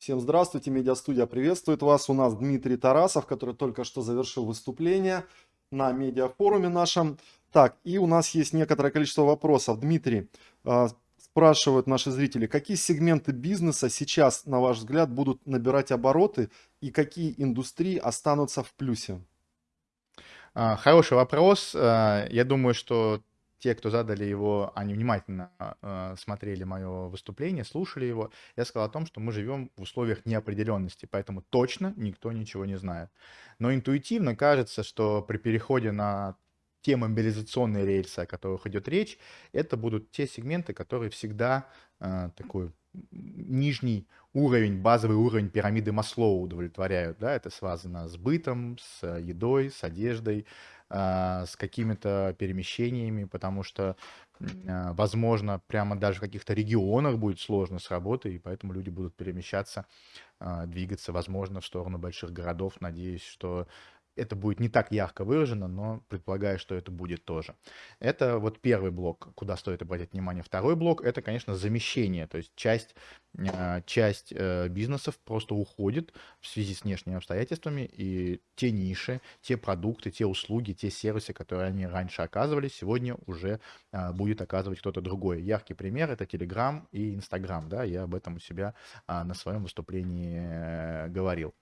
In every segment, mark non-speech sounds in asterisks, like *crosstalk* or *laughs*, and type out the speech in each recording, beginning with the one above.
Всем здравствуйте, медиастудия приветствует вас. У нас Дмитрий Тарасов, который только что завершил выступление на медиафоруме нашем. Так, и у нас есть некоторое количество вопросов. Дмитрий, э, спрашивают наши зрители, какие сегменты бизнеса сейчас, на ваш взгляд, будут набирать обороты и какие индустрии останутся в плюсе? А, хороший вопрос. А, я думаю, что те, кто задали его, они внимательно э, смотрели мое выступление, слушали его, я сказал о том, что мы живем в условиях неопределенности, поэтому точно никто ничего не знает. Но интуитивно кажется, что при переходе на те мобилизационные рельсы, о которых идет речь, это будут те сегменты, которые всегда э, такой нижний уровень, базовый уровень пирамиды Маслоу удовлетворяют. Да? Это связано с бытом, с едой, с одеждой, с какими-то перемещениями, потому что, а, возможно, прямо даже в каких-то регионах будет сложно с работой, и поэтому люди будут перемещаться, а, двигаться, возможно, в сторону больших городов. Надеюсь, что это будет не так ярко выражено, но предполагаю, что это будет тоже. Это вот первый блок, куда стоит обратить внимание. Второй блок — это, конечно, замещение, то есть часть, а, часть э, бизнесов просто уходит в связи с внешними обстоятельствами, и те ниши, те продукты, те услуги, те сервисы, которые они раньше оказывали, сегодня уже а, будет оказывать кто-то другой. Яркий пример — это Telegram и Instagram, да, я об этом у себя а, на своем выступлении э, говорил.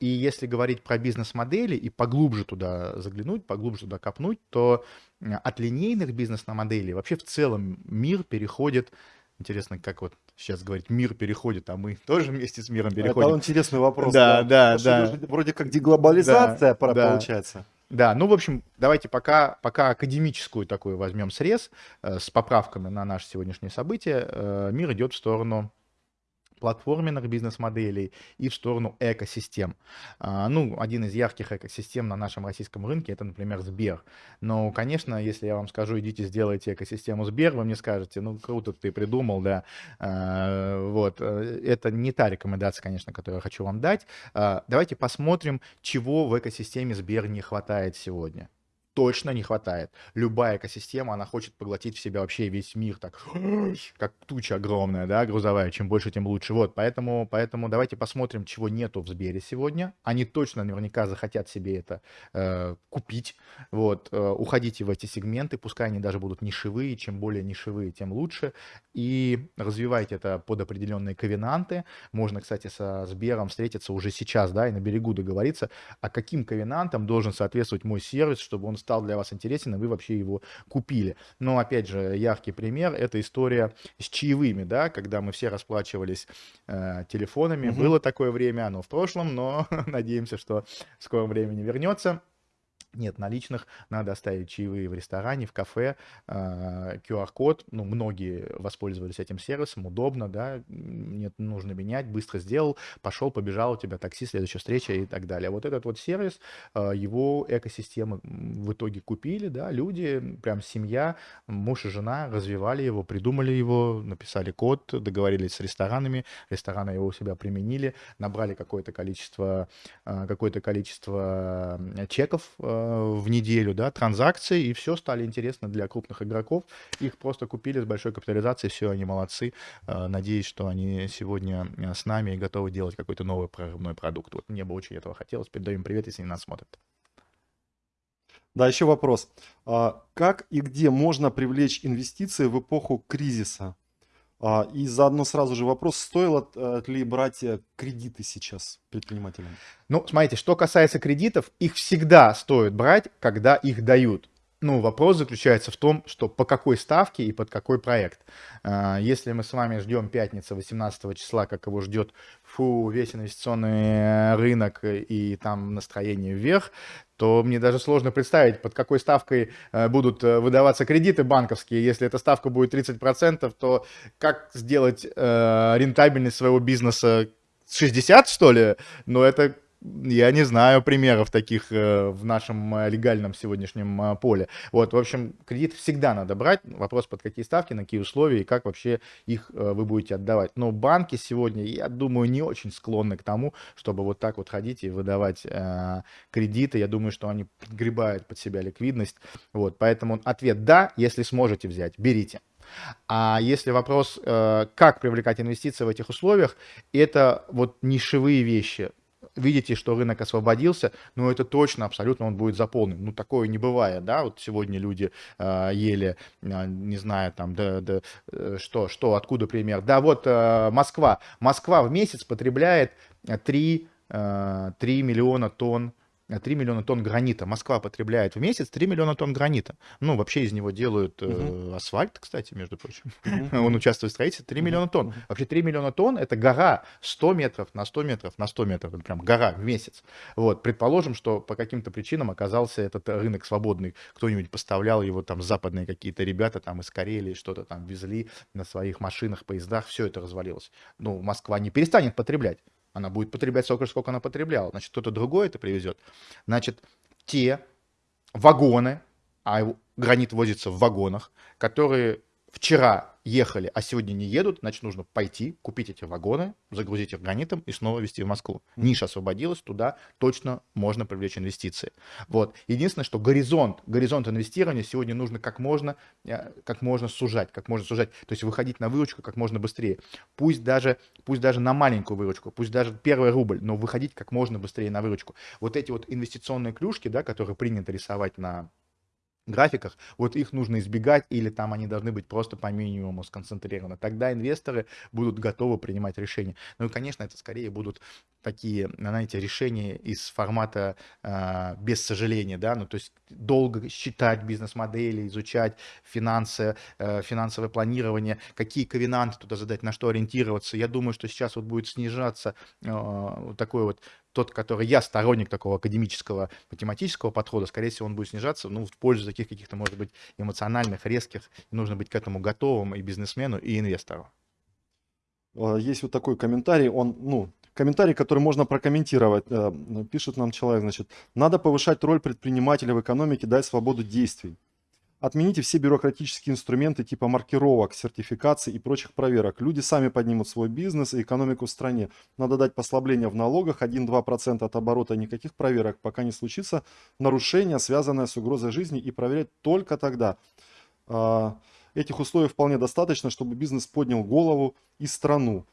И если говорить про бизнес-модели и поглубже туда заглянуть, поглубже туда копнуть, то от линейных бизнес-моделей вообще в целом мир переходит Интересно, как вот сейчас говорить, мир переходит, а мы *laughs* тоже вместе с миром переходим. Это интересный вопрос. Да, да, да. да. Вроде как деглобализация да, получается. Да, ну, в общем, давайте пока, пока академическую такую возьмем срез э, с поправками на наше сегодняшнее событие. Э, мир идет в сторону платформенных бизнес-моделей и в сторону экосистем. А, ну, один из ярких экосистем на нашем российском рынке это, например, Сбер. Но, конечно, если я вам скажу, идите сделайте экосистему Сбер, вы мне скажете, ну, круто ты придумал, да. А, вот, э, это не та рекомендация, конечно, которую я хочу вам дать. А, давайте посмотрим, чего в экосистеме Сбер не хватает сегодня точно не хватает. Любая экосистема, она хочет поглотить в себя вообще весь мир, так, *gasps* как туча огромная, да, грузовая, чем больше, тем лучше. Вот, поэтому, поэтому давайте посмотрим, чего нету в Сбере сегодня. Они точно наверняка захотят себе это э, купить, вот, э, уходите в эти сегменты, пускай они даже будут нишевые, чем более нишевые, тем лучше, и развивайте это под определенные ковенанты. Можно, кстати, со Сбером встретиться уже сейчас, да, и на берегу договориться, а каким ковенантам должен соответствовать мой сервис, чтобы он стал для вас интересен, и вы вообще его купили. Но, опять же, яркий пример — это история с чаевыми, да, когда мы все расплачивались э, телефонами. Угу. Было такое время, оно в прошлом, но *laughs* надеемся, что в скором времени вернется нет наличных, надо оставить чаевые в ресторане, в кафе, QR-код, а, ну, многие воспользовались этим сервисом, удобно, да, нет, нужно менять, быстро сделал, пошел, побежал, у тебя такси, следующая встреча и так далее. Вот этот вот сервис, а, его экосистемы в итоге купили, да, люди, прям семья, муж и жена развивали его, придумали его, написали код, договорились с ресторанами, рестораны его у себя применили, набрали какое-то количество, а, какое-то количество чеков, в неделю, да, транзакции, и все стали интересно для крупных игроков. Их просто купили с большой капитализацией, все, они молодцы. Э, надеюсь, что они сегодня э, с нами и готовы делать какой-то новый прорывной продукт. Вот мне бы очень этого хотелось. Передаем привет, если они нас смотрят. Да, еще вопрос. А как и где можно привлечь инвестиции в эпоху кризиса? А, и заодно сразу же вопрос, стоило э, ли брать э, кредиты сейчас предпринимателям? Ну, смотрите, что касается кредитов, их всегда стоит брать, когда их дают. Ну, вопрос заключается в том, что по какой ставке и под какой проект. А, если мы с вами ждем пятницы 18 числа, как его ждет фу, весь инвестиционный рынок и там настроение вверх, то мне даже сложно представить, под какой ставкой э, будут э, выдаваться кредиты банковские. Если эта ставка будет 30%, то как сделать э, рентабельность своего бизнеса 60, что ли? Но это я не знаю примеров таких э, в нашем э, легальном сегодняшнем э, поле. Вот, в общем, кредит всегда надо брать. Вопрос, под какие ставки, на какие условия и как вообще их вы будете отдавать. Но банки сегодня, я думаю, не очень склонны к тому, чтобы вот так вот ходить и выдавать кредиты. Я думаю, что они подгребают под себя ликвидность. Вот, поэтому ответ «да», если сможете взять, берите. А если вопрос, как привлекать инвестиции в этих условиях, это вот нишевые вещи. Видите, что рынок освободился, но это точно, абсолютно он будет заполнен. Ну, такое не бывает, да, вот сегодня люди э, ели, э, не знаю, там, да, да, э, что, что, откуда пример. Да, вот э, Москва. Москва в месяц потребляет 3, э, 3 миллиона тонн 3 миллиона тонн гранита. Москва потребляет в месяц 3 миллиона тонн гранита. Ну, вообще из него делают э, асфальт, кстати, между прочим. *laughs* Он участвует в строительстве. 3 миллиона тонн. Вообще 3 миллиона тонн — это гора 100 метров на 100 метров на 100 метров. Это прям гора в месяц. Вот. Предположим, что по каким-то причинам оказался этот рынок свободный. Кто-нибудь поставлял его, там, западные какие-то ребята там из Карелии что-то там везли на своих машинах, поездах. Все это развалилось. Ну, Москва не перестанет потреблять. Она будет потреблять столько сколько она потребляла. Значит, кто-то другой это привезет. Значит, те вагоны, а гранит возится в вагонах, которые вчера ехали, а сегодня не едут, значит, нужно пойти, купить эти вагоны, загрузить их гранитом и снова везти в Москву. Ниша освободилась, туда точно можно привлечь инвестиции. Вот. Единственное, что горизонт, горизонт инвестирования сегодня нужно как можно, э, как можно сужать, как можно сужать, то есть выходить на выручку как можно быстрее. Пусть даже, пусть даже на маленькую выручку, пусть даже первый рубль, но выходить как можно быстрее на выручку. Вот эти вот инвестиционные клюшки, да, которые принято рисовать на графиках, вот их нужно избегать или там они должны быть просто по минимуму сконцентрированы. Тогда инвесторы будут готовы принимать решения. Ну и, конечно, это скорее будут такие, знаете, решения из формата э, без сожаления, да, ну то есть долго считать бизнес-модели, изучать финансы, э, финансовое планирование, какие ковенанты туда задать, на что ориентироваться. Я думаю, что сейчас вот будет снижаться э, такой вот тот, который я сторонник такого академического математического подхода, скорее всего, он будет снижаться, ну, в пользу таких каких-то, может быть, эмоциональных, резких. нужно быть к этому готовым и бизнесмену, и инвестору. А, есть вот такой комментарий, он, ну, комментарий, который можно прокомментировать. Э, пишет нам человек, значит, надо повышать роль предпринимателя в экономике, дать свободу действий. Отмените все бюрократические инструменты типа маркировок, сертификаций и прочих проверок. Люди сами поднимут свой бизнес и экономику в стране. Надо дать послабление в налогах 1-2% от оборота, никаких проверок, пока не случится нарушение, связанное с угрозой жизни и проверять только тогда. А, этих условий вполне достаточно, чтобы бизнес поднял голову и страну.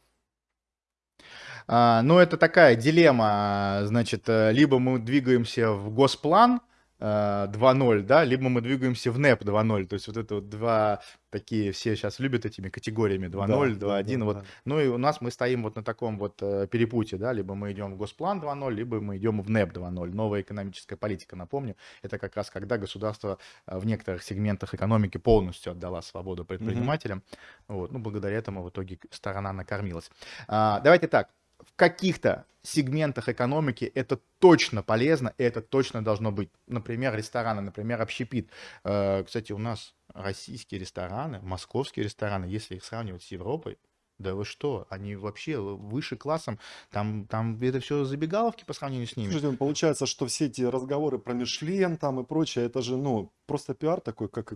А, ну, это такая дилемма, значит, э, либо мы двигаемся в госплан, 2.0, да, либо мы двигаемся в NEP 2.0, то есть вот это вот два такие, все сейчас любят этими категориями 2.0, да, 2.1, да, вот, да. ну и у нас мы стоим вот на таком вот э, перепутье, да, либо мы идем в Госплан 2.0, либо мы идем в NEP 2.0, новая экономическая политика, напомню, это как раз когда государство э, в некоторых сегментах экономики полностью отдала свободу предпринимателям, mm-hmm. вот, ну, благодаря этому в итоге сторона накормилась. А, давайте так, в каких-то сегментах экономики это точно полезно, и это точно должно быть. Например, рестораны, например, общепит. Э, кстати, у нас российские рестораны, московские рестораны, если их сравнивать с Европой, да вы что, они вообще выше классом, там, там это все забегаловки по сравнению с ними. Слушайте, ну, получается, что все эти разговоры про Мишлен там и прочее, это же, ну, просто пиар такой, как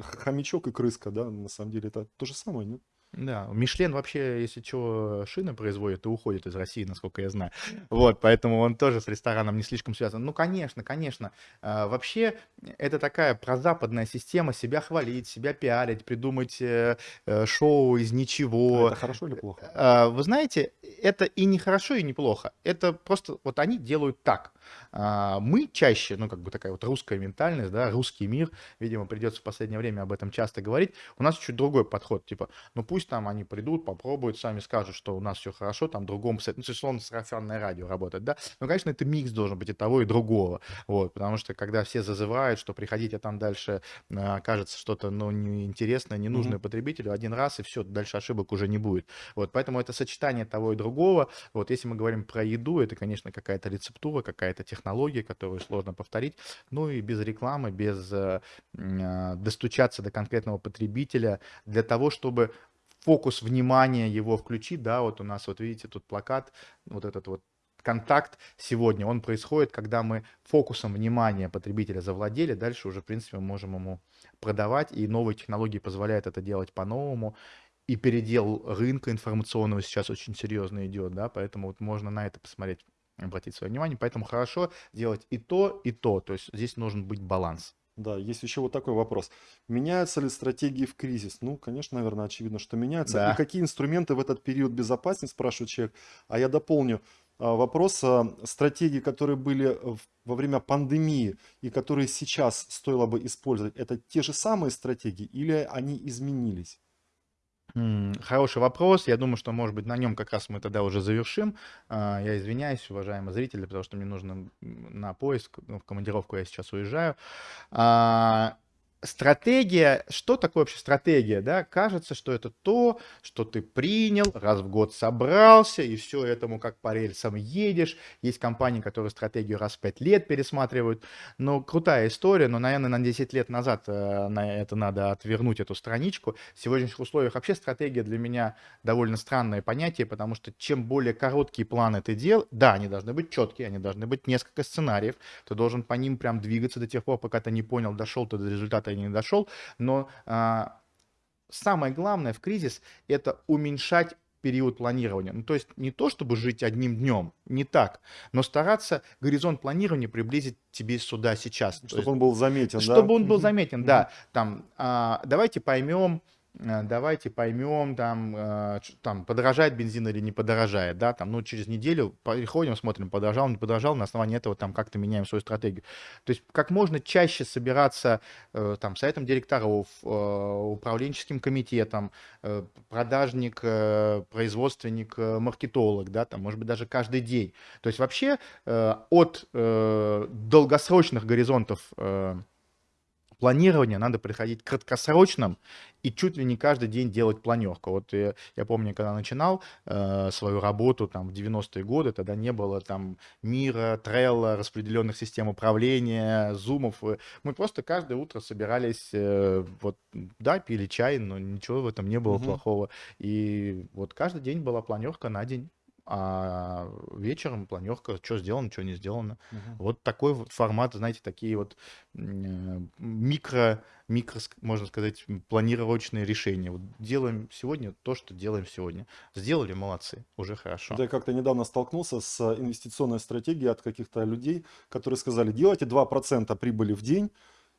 хомячок и крыска, да, на самом деле это то же самое, нет? Да, Мишлен вообще, если что, шины производит, то уходит из России, насколько я знаю. Вот, поэтому он тоже с рестораном не слишком связан. Ну, конечно, конечно. А, вообще, это такая прозападная система себя хвалить, себя пиарить, придумать э, э, шоу из ничего. А это хорошо или плохо? А, вы знаете, это и не хорошо, и не плохо. Это просто, вот они делают так. А, мы чаще, ну, как бы такая вот русская ментальность, да, русский мир, видимо, придется в последнее время об этом часто говорить. У нас чуть другой подход, типа, ну, пусть там они придут, попробуют, сами скажут, что у нас все хорошо, там другому, ну, условно, сарафанное радио работает, да, но, конечно, это микс должен быть и того, и другого, вот, потому что, когда все зазывают, что приходите там дальше, а, кажется что-то, ну, неинтересное, ненужное mm-hmm. потребителю, один раз, и все, дальше ошибок уже не будет, вот, поэтому это сочетание того и другого, вот, если мы говорим про еду, это, конечно, какая-то рецептура, какая-то технология, которую сложно повторить, ну, и без рекламы, без э, э, достучаться до конкретного потребителя, для того, чтобы фокус внимания его включить, да, вот у нас, вот видите, тут плакат, вот этот вот контакт сегодня, он происходит, когда мы фокусом внимания потребителя завладели, дальше уже, в принципе, мы можем ему продавать, и новые технологии позволяют это делать по-новому, и передел рынка информационного сейчас очень серьезно идет, да, поэтому вот можно на это посмотреть, обратить свое внимание, поэтому хорошо делать и то, и то, то есть здесь нужен быть баланс. Да, есть еще вот такой вопрос. Меняются ли стратегии в кризис? Ну, конечно, наверное, очевидно, что меняются. И Да. какие инструменты в этот период безопаснее, спрашивает человек. А я дополню а, вопрос. а, Стратегии, которые были во время пандемии и которые сейчас стоило бы использовать, это те же самые стратегии или они изменились? Хороший вопрос. Я думаю, что, может быть, на нем как раз мы тогда уже завершим. А, Я извиняюсь, уважаемые зрители, потому что мне нужно на поиск, ну, в командировку я сейчас уезжаю. Стратегия, что такое вообще стратегия, да? Кажется, что это то, что ты принял, раз в год собрался, и все этому как по рельсам едешь. Есть компании, которые стратегию раз в пять лет пересматривают. Но крутая история, но, наверное, на 10 лет назад э, на это надо отвернуть эту страничку. В сегодняшних условиях вообще стратегия для меня довольно странное понятие, потому что чем более короткие планы ты делаешь, да, они должны быть четкие, они должны быть несколько сценариев, ты должен по ним прям двигаться до тех пор, пока ты не понял, дошел ты до результата или не дошел, но а, самое главное в кризис – это уменьшать период планирования. Ну, то есть не то, чтобы жить одним днем, не так, но стараться горизонт планирования приблизить тебе сюда сейчас. То Чтобы есть он был заметен, да? чтобы он был заметен, да. Там, а, давайте поймем, давайте поймем, там, ч- там, подорожает бензин или не подорожает, да, там, ну, через неделю приходим, смотрим, подорожал, не подорожал, на основании этого там как-то меняем свою стратегию. То есть как можно чаще собираться э, там советом директоров, э, управленческим комитетом, э, продажник, э, производственник, э, маркетолог, да, там, может быть, даже каждый день. То есть вообще э, от э, долгосрочных горизонтов планирования надо приходить к краткосрочным и чуть ли не каждый день делать планерку. Вот я, я помню, когда начинал э, свою работу там в 90-е годы, тогда не было там мира, трелла, распределенных систем управления, зумов. Мы просто каждое утро собирались, э, вот, да, пили чай, но ничего в этом не было Мгм. плохого. И вот каждый день была планерка на день. А вечером планерка, что сделано, что не сделано. Мгм. Вот такой вот формат, знаете, такие вот э, микро, микро, можно сказать, планировочные решения. Вот делаем сегодня то, что делаем сегодня. Сделали, молодцы, уже хорошо. Я как-то недавно столкнулся с инвестиционной стратегией от каких-то людей, которые сказали, делайте 2% прибыли в день,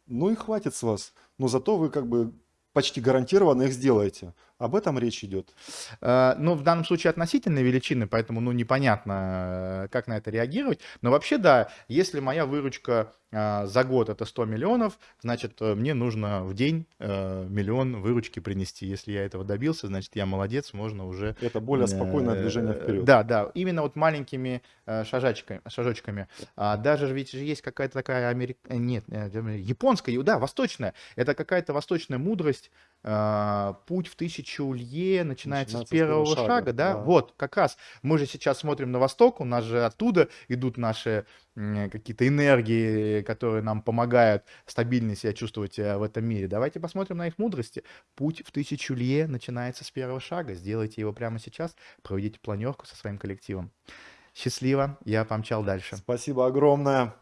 ну и хватит с вас. Но зато вы как бы почти гарантированно их сделаете. Об этом речь идет. Э, Ну, в данном случае относительные величины, поэтому, ну, непонятно, э, как на это реагировать. Но вообще, да, если моя выручка э, за год это 100 миллионов, значит, мне нужно в день миллион выручки принести. Если я этого добился, значит, я молодец, можно уже... Это более спокойное движение вперед. Да, да, именно вот маленькими шажочками. А даже же ведь же есть какая-то такая америк... нет, японская, да, восточная. Это какая-то восточная мудрость, путь в тысячу лье начинается, с первого шага, да? да. Вот, как раз. Мы же сейчас смотрим на восток, у нас же оттуда идут наши какие-то энергии, которые нам помогают стабильно себя чувствовать э, в этом мире. Давайте посмотрим на их мудрости. Путь в тысячу лье начинается с первого шага. Сделайте его прямо сейчас, проведите планерку со своим коллективом. Счастливо, я помчал дальше. Спасибо огромное.